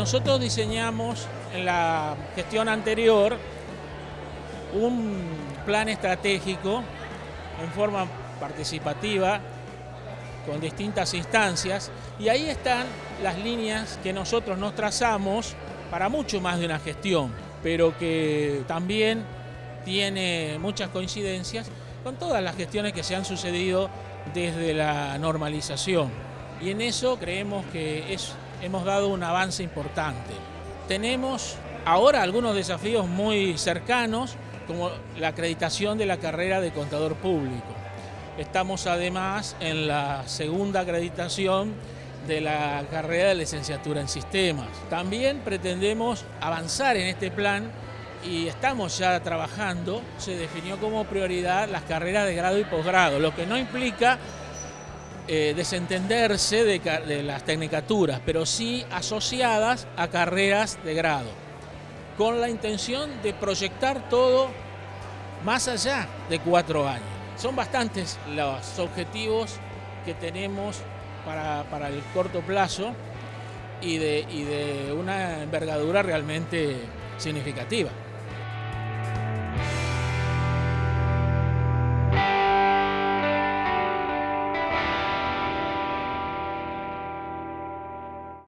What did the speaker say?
Nosotros diseñamos en la gestión anterior un plan estratégico en forma participativa con distintas instancias y ahí están las líneas que nosotros nos trazamos para mucho más de una gestión, pero que también tiene muchas coincidencias con todas las gestiones que se han sucedido desde la normalización. Y en eso creemos que es, hemos dado un avance importante. Tenemos ahora algunos desafíos muy cercanos, como la acreditación de la carrera de contador público. Estamos además en la segunda acreditación de la carrera de licenciatura en sistemas. También pretendemos avanzar en este plan y estamos ya trabajando, se definió como prioridad las carreras de grado y posgrado, lo que no implica eh, desentenderse de, las tecnicaturas, pero sí asociadas a carreras de grado, con la intención de proyectar todo más allá de cuatro años. Son bastantes los objetivos que tenemos para, el corto plazo y de, y de una envergadura realmente significativa.